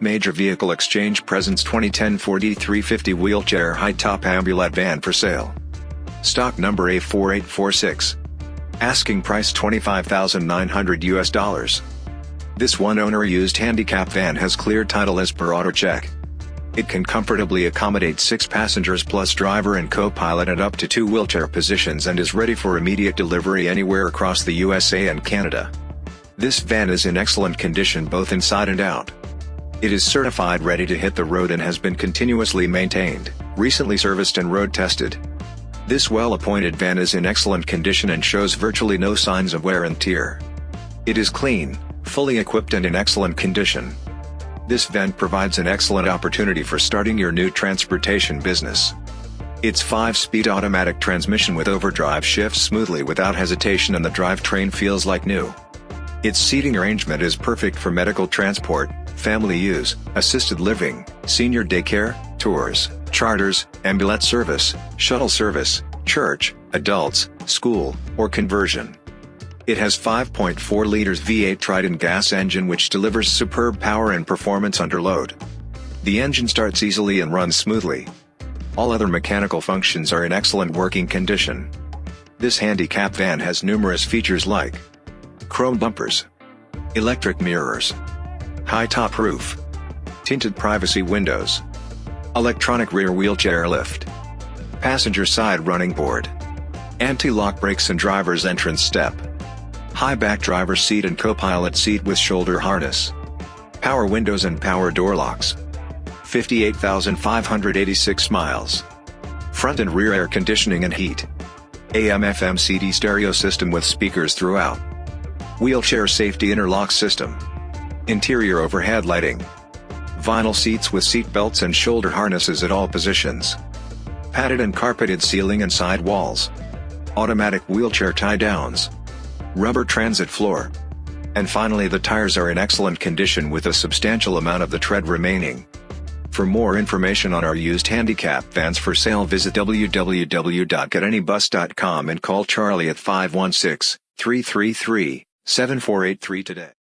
Major Vehicle Exchange presents 2010 Ford E350 wheelchair high-top ambulette van for sale. Stock number A4846. Asking price 25,900 US dollars. This one-owner used handicap van has clear title as per auto check. It can comfortably accommodate six passengers plus driver and co-pilot at up to two wheelchair positions and is ready for immediate delivery anywhere across the USA and Canada. This van is in excellent condition both inside and out. It is certified ready to hit the road and has been continuously maintained, recently serviced and road tested. This well-appointed van is in excellent condition and shows virtually no signs of wear and tear. It is clean, fully equipped and in excellent condition. This van provides an excellent opportunity for starting your new transportation business. Its 5-speed automatic transmission with overdrive shifts smoothly without hesitation and the drivetrain feels like new. Its seating arrangement is perfect for medical transport, family use, assisted living, senior daycare, tours, charters, ambulance service, shuttle service, church, adults, school, or conversion. It has 5.4 liters V8 Triton gas engine which delivers superb power and performance under load. The engine starts easily and runs smoothly. All other mechanical functions are in excellent working condition. This handicap van has numerous features like chrome bumpers, electric mirrors, high top roof, tinted privacy windows, electronic rear wheelchair lift, passenger side running board, anti-lock brakes and driver's entrance step, high back driver's seat and co-pilot seat with shoulder harness, power windows and power door locks, 58,586 miles, front and rear air conditioning and heat, AM FM CD stereo system with speakers throughout, Wheelchair safety interlock system. Interior overhead lighting. Vinyl seats with seat belts and shoulder harnesses at all positions. Padded and carpeted ceiling and side walls. Automatic wheelchair tie downs. Rubber transit floor. And finally the tires are in excellent condition with a substantial amount of the tread remaining. For more information on our used handicap vans for sale visit www.getanybus.com and call Charlie at 516 333 7483 today.